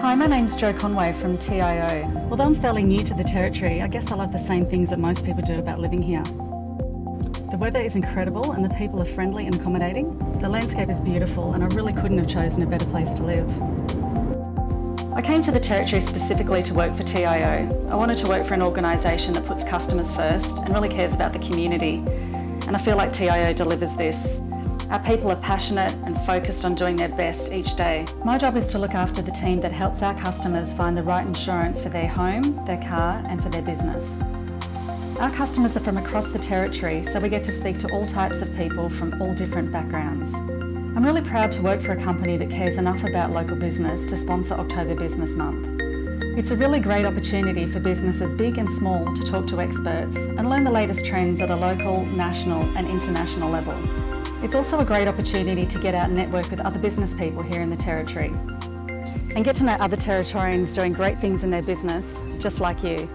Hi, my name's Jo Conway from TIO. Although I'm fairly new to the Territory, I guess I love the same things that most people do about living here. The weather is incredible and the people are friendly and accommodating. The landscape is beautiful and I really couldn't have chosen a better place to live. I came to the Territory specifically to work for TIO. I wanted to work for an organisation that puts customers first and really cares about the community. And I feel like TIO delivers this. Our people are passionate and focused on doing their best each day. My job is to look after the team that helps our customers find the right insurance for their home, their car and for their business. Our customers are from across the Territory, so we get to speak to all types of people from all different backgrounds. I'm really proud to work for a company that cares enough about local business to sponsor October Business Month. It's a really great opportunity for businesses big and small to talk to experts and learn the latest trends at a local, national and international level. It's also a great opportunity to get out and network with other business people here in the Territory and get to know other Territorians doing great things in their business, just like you.